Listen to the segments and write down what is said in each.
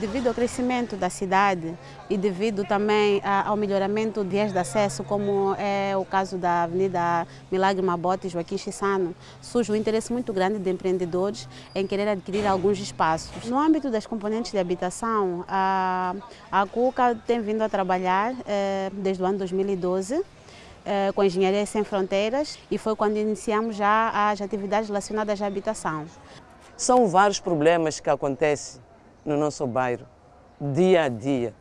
Devido ao crescimento da cidade e devido também ao melhoramento de vias de acesso, como é o caso da Avenida Milagre Mabote e Joaquim Chissano, surge um interesse muito grande de empreendedores em querer adquirir alguns espaços. No âmbito das componentes de habitação, a, a CUCA tem vindo a trabalhar eh, desde o ano 2012 eh, com Engenharia Sem Fronteiras e foi quando iniciamos já as atividades relacionadas à habitação. São vários problemas que acontecem no nosso bairro, dia a dia.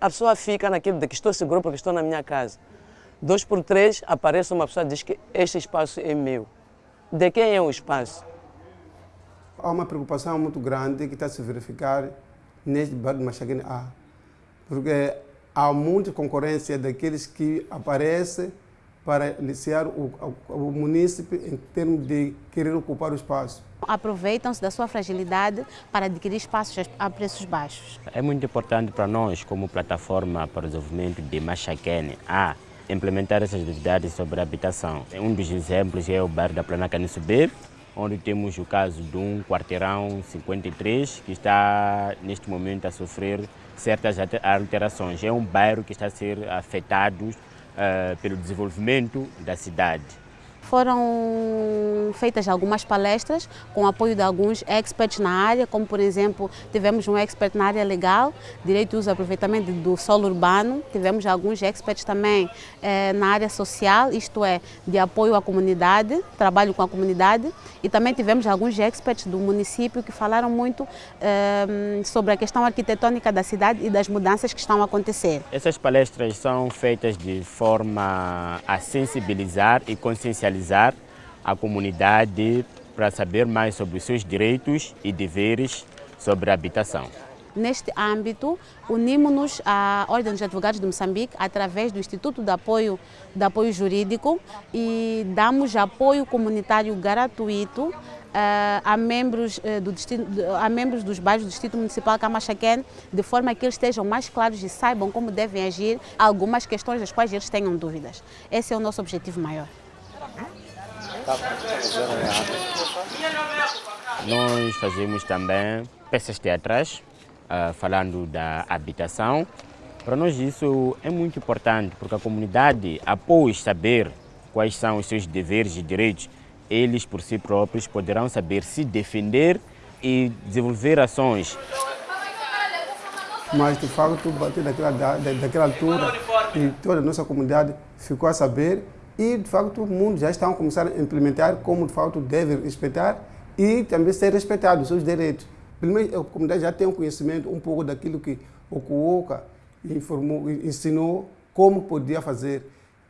A pessoa fica naquilo de que estou seguro porque estou na minha casa. Dois por três aparece uma pessoa e diz que este espaço é meu. De quem é o espaço? Há uma preocupação muito grande que está a se verificar neste bairro de Machaguene A. Porque há muita concorrência daqueles que aparecem para iniciar o, o, o município em termos de querer ocupar o espaço. Aproveitam-se da sua fragilidade para adquirir espaços a preços baixos. É muito importante para nós, como plataforma para o desenvolvimento de Machaquene, a implementar essas atividades sobre a habitação. Um dos exemplos é o bairro da Plana Subir, onde temos o caso de um quarteirão 53 que está neste momento a sofrer certas alterações. É um bairro que está a ser afetado pelo desenvolvimento da cidade. Foram feitas algumas palestras com apoio de alguns experts na área, como por exemplo, tivemos um expert na área legal, direito e uso e aproveitamento do solo urbano, tivemos alguns experts também eh, na área social, isto é, de apoio à comunidade, trabalho com a comunidade, e também tivemos alguns experts do município que falaram muito eh, sobre a questão arquitetônica da cidade e das mudanças que estão a acontecer. Essas palestras são feitas de forma a sensibilizar e consciencializar sensibilizar a comunidade para saber mais sobre os seus direitos e deveres sobre a habitação. Neste âmbito, unimos-nos à Ordem dos Advogados de Moçambique através do Instituto de Apoio, de Apoio Jurídico e damos apoio comunitário gratuito Uh, a, membros, uh, do a membros dos bairros do Distrito Municipal Camachaquén, de forma que eles estejam mais claros e saibam como devem agir algumas questões das quais eles tenham dúvidas. Esse é o nosso objetivo maior. Nós fazemos também peças teatrais, uh, falando da habitação. Para nós isso é muito importante, porque a comunidade, após saber quais são os seus deveres e direitos, eles por si próprios poderão saber se defender e desenvolver ações. Mas, de facto, a partir daquela, daquela altura, e toda a nossa comunidade ficou a saber e, de facto, o mundo já está a começar a implementar como, de facto, deve respeitar e também ser respeitado os seus direitos. Primeiro, a comunidade já tem um conhecimento um pouco daquilo que o Cuoca informou, ensinou como podia fazer.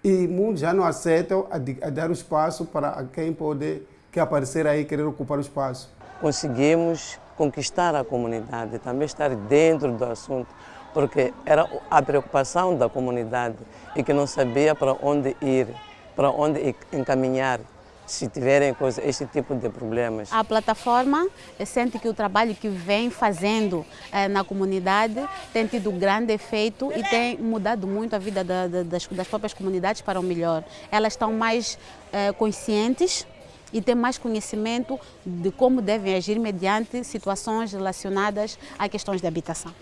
E muitos já não aceitam a, a dar o espaço para quem pode que aparecer aí querer ocupar o espaço. Conseguimos conquistar a comunidade, também estar dentro do assunto, porque era a preocupação da comunidade e que não sabia para onde ir para onde encaminhar se tiverem coisa, esse tipo de problemas. A plataforma sente que o trabalho que vem fazendo eh, na comunidade tem tido grande efeito e tem mudado muito a vida da, da, das, das, próprias comunidades para o melhor. Elas estão mais eh, conscientes e têm mais conhecimento de como devem agir mediante situações relacionadas a questões de habitação.